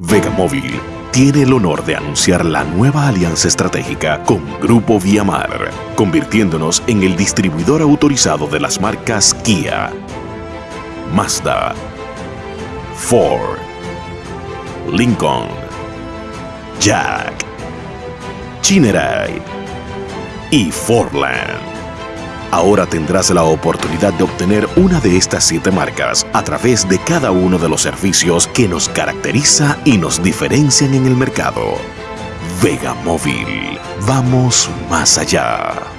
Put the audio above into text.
Vega Móvil tiene el honor de anunciar la nueva alianza estratégica con Grupo Viamar, convirtiéndonos en el distribuidor autorizado de las marcas Kia, Mazda, Ford, Lincoln, Jack, Chineray y Fordland. Ahora tendrás la oportunidad de obtener una de estas siete marcas a través de cada uno de los servicios que nos caracteriza y nos diferencian en el mercado. Vega Móvil. Vamos más allá.